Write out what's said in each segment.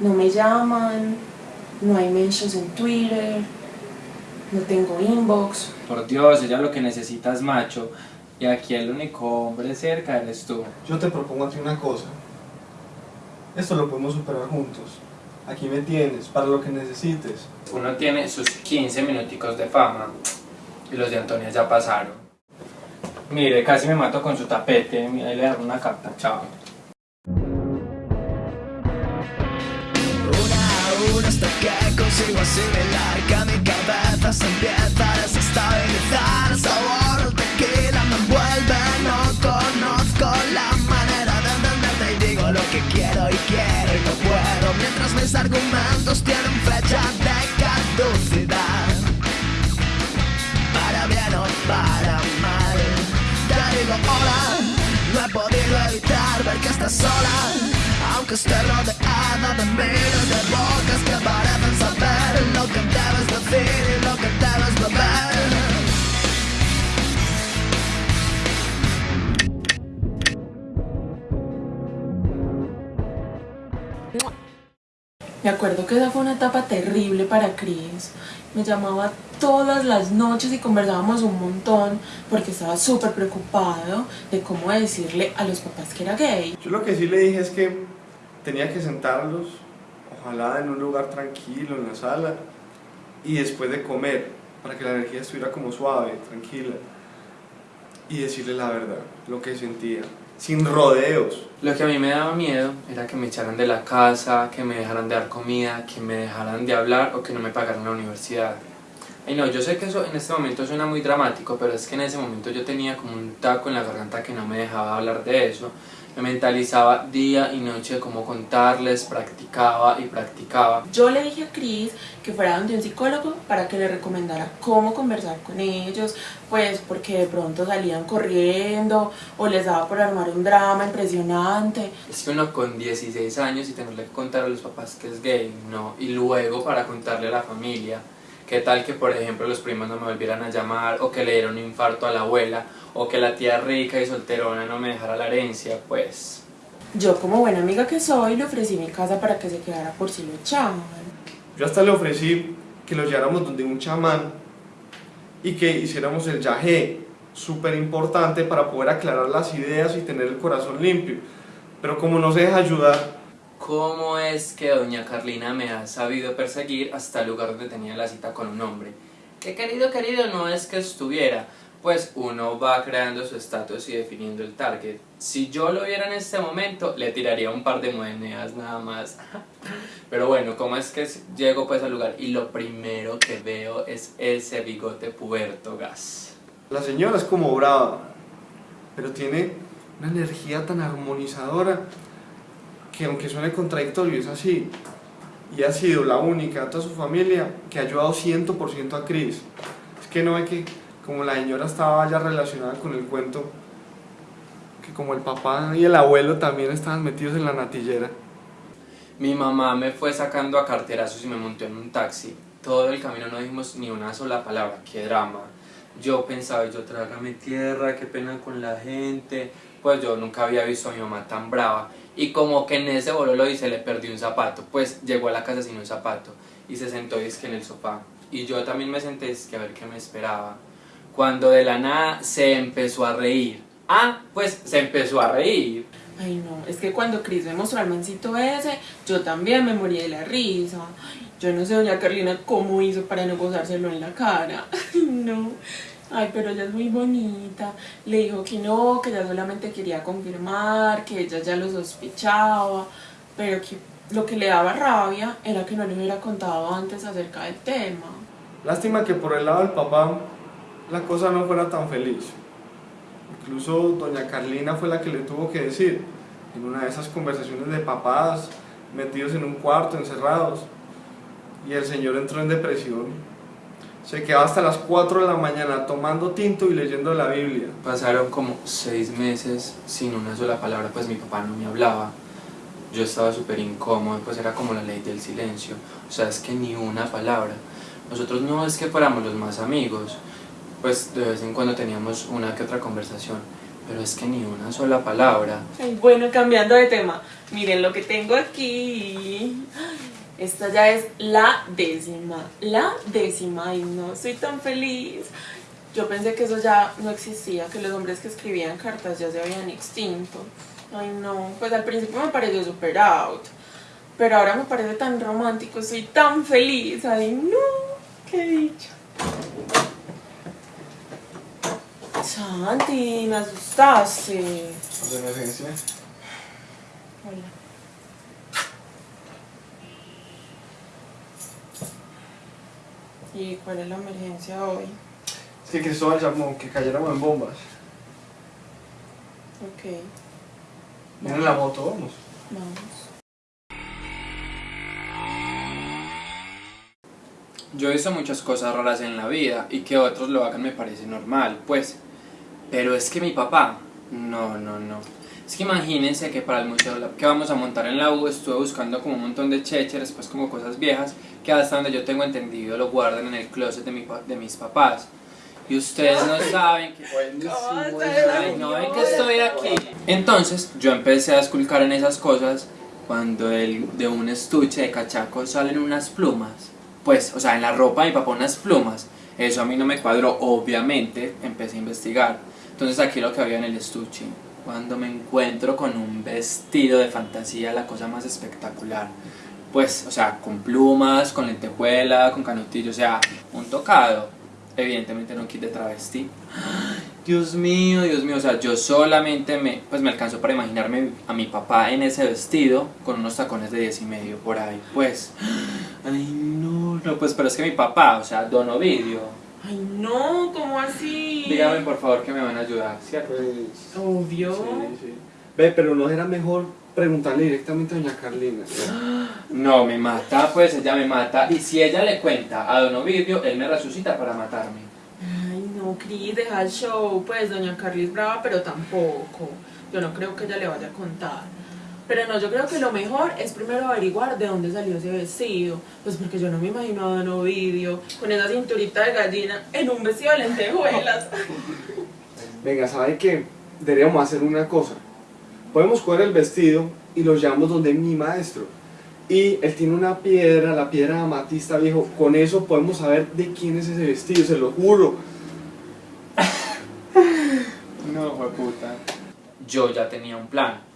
No me llaman, no hay mentions en Twitter, no tengo inbox. Por Dios, ella lo que necesita es macho. Y aquí el único hombre cerca eres tú. Yo te propongo a ti una cosa. Esto lo podemos superar juntos. Aquí me tienes, para lo que necesites. Uno tiene sus 15 minuticos de fama. Y los de Antonia ya pasaron. Mire, casi me mato con su tapete. Ahí le daré una carta, chao. Que consigo asimilar que mi cabeza se empieza a desestabilizar. Me acuerdo que esa fue una etapa terrible para Chris. Me llamaba todas las noches y conversábamos un montón porque estaba súper preocupado de cómo decirle a los papás que era gay. Yo lo que sí le dije es que tenía que sentarlos, ojalá en un lugar tranquilo, en la sala, y después de comer, para que la energía estuviera como suave, tranquila, y decirle la verdad, lo que sentía, sin rodeos. Lo que a mí me daba miedo era que me echaran de la casa, que me dejaran de dar comida, que me dejaran de hablar o que no me pagaran la universidad. Y no, yo sé que eso en este momento suena muy dramático, pero es que en ese momento yo tenía como un taco en la garganta que no me dejaba hablar de eso. Me mentalizaba día y noche de cómo contarles, practicaba y practicaba. Yo le dije a Chris que fuera donde un psicólogo para que le recomendara cómo conversar con ellos, pues porque de pronto salían corriendo o les daba por armar un drama impresionante. Es que uno con 16 años y tenerle que contar a los papás que es gay, no, y luego para contarle a la familia. ¿Qué tal que, por ejemplo, los primos no me volvieran a llamar, o que le diera un infarto a la abuela, o que la tía rica y solterona no me dejara la herencia? Pues... Yo como buena amiga que soy le ofrecí mi casa para que se quedara por si lo echaban. Yo hasta le ofrecí que lo lleváramos donde un chamán y que hiciéramos el yagé, súper importante para poder aclarar las ideas y tener el corazón limpio. Pero como no se deja ayudar, ¿Cómo es que doña Carlina me ha sabido perseguir hasta el lugar donde tenía la cita con un hombre? Que querido, querido, no es que estuviera, pues uno va creando su estatus y definiendo el target. Si yo lo viera en este momento, le tiraría un par de monedas nada más. Pero bueno, ¿cómo es que llego pues al lugar? Y lo primero que veo es ese bigote puerto gas. la señora es como brava, pero tiene una energía tan armonizadora que aunque suene contradictorio es así. Y ha sido la única de toda su familia que ha ayudado 100% a Chris. Es que no ve que como la señora estaba ya relacionada con el cuento, que como el papá y el abuelo también estaban metidos en la natillera. Mi mamá me fue sacando a carterazos y me montó en un taxi. Todo el camino no dijimos ni una sola palabra, qué drama. Yo pensaba, yo trágame tierra, qué pena con la gente. Pues yo nunca había visto a mi mamá tan brava. Y como que en ese bololo y se le perdió un zapato. Pues llegó a la casa sin un zapato. Y se sentó que en el sofá. Y yo también me senté que a ver qué me esperaba. Cuando de la nada se empezó a reír. Ah, pues se empezó a reír. Ay no, es que cuando Chris me mostró al mancito ese, yo también me morí de la risa. Yo no sé doña Carlina cómo hizo para no gozárselo en la cara. No. Ay, pero ella es muy bonita. Le dijo que no, que ella solamente quería confirmar, que ella ya lo sospechaba, pero que lo que le daba rabia era que no le hubiera contado antes acerca del tema. Lástima que por el lado del papá la cosa no fuera tan feliz. Incluso doña Carlina fue la que le tuvo que decir, en una de esas conversaciones de papás, metidos en un cuarto, encerrados, y el señor entró en depresión. Se quedó hasta las 4 de la mañana tomando tinto y leyendo la Biblia. Pasaron como seis meses sin una sola palabra, pues mi papá no me hablaba. Yo estaba súper incómodo, pues era como la ley del silencio. O sea, es que ni una palabra. Nosotros no es que fuéramos los más amigos, pues de vez en cuando teníamos una que otra conversación, pero es que ni una sola palabra. Ay, bueno, cambiando de tema, miren lo que tengo aquí. Esta ya es la décima, la décima, ay no, soy tan feliz. Yo pensé que eso ya no existía, que los hombres que escribían cartas ya se habían extinto. Ay no, pues al principio me pareció super out, pero ahora me parece tan romántico, soy tan feliz, ay no, qué dicha. Santi, me asustaste. De emergencia. Hola. ¿Y cuál es la emergencia hoy? Es que Cristóbal llamó que cayéramos en bombas. Ok, Miren la moto, vamos. vamos. Yo he visto muchas cosas raras en la vida y que otros lo hagan me parece normal, pues. Pero es que mi papá, no, no, no. Es que imagínense que para el museo que vamos a montar en la U estuve buscando como un montón de chechers, pues como cosas viejas, que hasta donde yo tengo entendido lo guardan en el closet de, mi, de mis papás. Y ustedes no saben que... Ay, no ven que estoy aquí. Entonces yo empecé a esculcar en esas cosas cuando el, de un estuche de cachaco salen unas plumas. Pues, o sea, en la ropa de mi papá unas plumas. Eso a mí no me cuadró, obviamente empecé a investigar. Entonces aquí lo que había en el estuche. Cuando me encuentro con un vestido de fantasía, la cosa más espectacular. Pues, o sea, con plumas, con lentejuela, con canutillo, o sea, un tocado. Evidentemente no de travesti. Dios mío, Dios mío, o sea, yo solamente me, pues me alcanzó para imaginarme a mi papá en ese vestido con unos tacones de 10 y medio por ahí, pues. Ay, no, no, pues, pero es que mi papá, o sea, Don Ovidio, Ay no, ¿cómo así? dígame por favor que me van a ayudar, ¿cierto? Pues, Obvio. sí, sí. Ve, pero no era mejor preguntarle directamente a doña Carlina. No, me mata, pues ella me mata. Y si ella le cuenta a Don Ovidio, él me resucita para matarme. Ay no, Cris, deja el show. Pues doña Carly es brava, pero tampoco. Yo no creo que ella le vaya a contar. Pero no, yo creo que lo mejor es primero averiguar de dónde salió ese vestido. Pues porque yo no me imagino a Don Ovidio con esa cinturita de gallina en un vestido de lentejuelas. Venga, ¿sabe qué? Deberíamos hacer una cosa. Podemos coger el vestido y lo llevamos donde mi maestro. Y él tiene una piedra, la piedra de amatista viejo. Con eso podemos saber de quién es ese vestido, se lo juro. No, fue puta. Yo ya tenía un plan.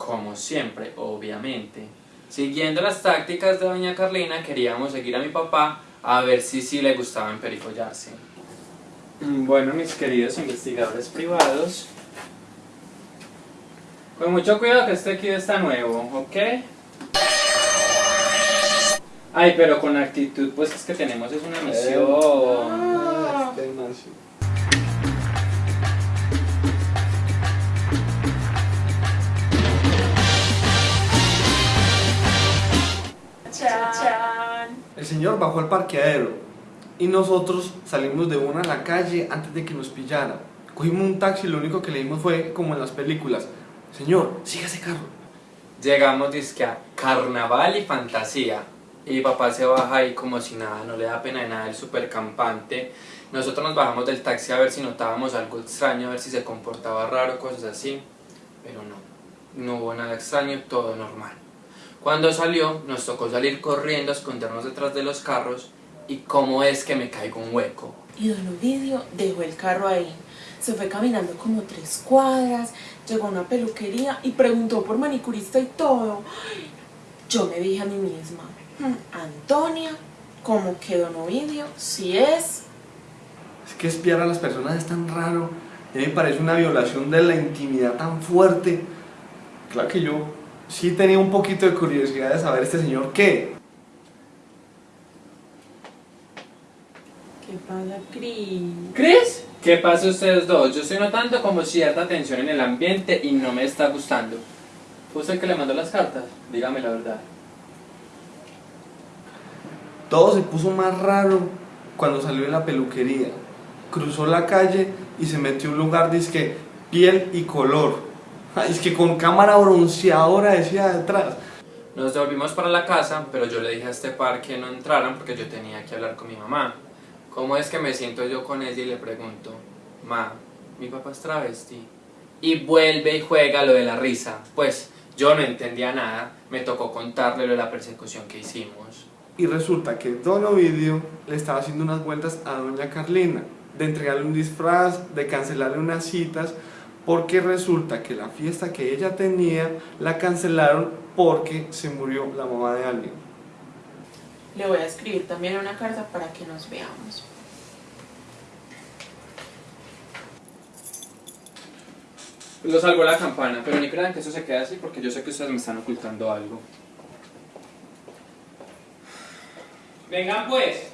Como siempre, obviamente. Siguiendo las tácticas de doña Carlina, queríamos seguir a mi papá a ver si sí le gustaba emperifollarse. Mm, Bueno, mis queridos investigadores privados. Con mucho cuidado que este kit está nuevo, ¿ok? Ay, pero con actitud, pues es que tenemos es una misión. Señor bajó al parqueadero y nosotros salimos de una a la calle antes de que nos pillara. Cogimos un taxi y lo único que le dimos fue como en las películas. Señor, siga ese carro. Llegamos dizque a carnaval y fantasía. Y papá se baja ahí como si nada, no le da pena de nada el super campante. Nosotros nos bajamos del taxi a ver si notábamos algo extraño, a ver si se comportaba raro, cosas así. Pero no, no hubo nada extraño, todo normal. Cuando salió, nos tocó salir corriendo, a escondernos detrás de los carros. Y cómo es que me caigo un hueco. Y don Ovidio dejó el carro ahí. Se fue caminando como tres cuadras, llegó a una peluquería y preguntó por manicurista y todo. Yo me dije a mí misma, "Hmm, Antonia, como que don Ovidio, si es... Es que espiar a las personas es tan raro. Y a mí me parece una violación de la intimidad tan fuerte. Claro que yo sí tenía un poquito de curiosidad de saber este señor qué. ¿Qué pasa, Cris? ¿Chris? ¿Qué pasa ustedes dos? Yo estoy notando como cierta tensión en el ambiente y no me está gustando. ¿Fue usted el que le mandó las cartas? Dígame la verdad. Todo se puso más raro cuando salió de la peluquería. Cruzó la calle y se metió a un lugar disque piel y color. Es que con cámara bronceadora decía detrás. Nos devolvimos para la casa, pero yo le dije a este par que no entraran porque yo tenía que hablar con mi mamá. ¿Cómo es que me siento yo con ella y le pregunto, Ma, mi papá es travesti? Y vuelve y juega lo de la risa. Pues Yo no entendía nada, me tocó contarle lo de la persecución que hicimos. Y resulta que Don Ovidio le estaba haciendo unas vueltas a Doña Carlina, de entregarle un disfraz, de cancelarle unas citas, porque resulta que la fiesta que ella tenía la cancelaron porque se murió la mamá de alguien. Le voy a escribir también una carta para que nos veamos. Lo salvó la campana, pero ni crean que eso se quede así porque yo sé que ustedes me están ocultando algo. Vengan pues.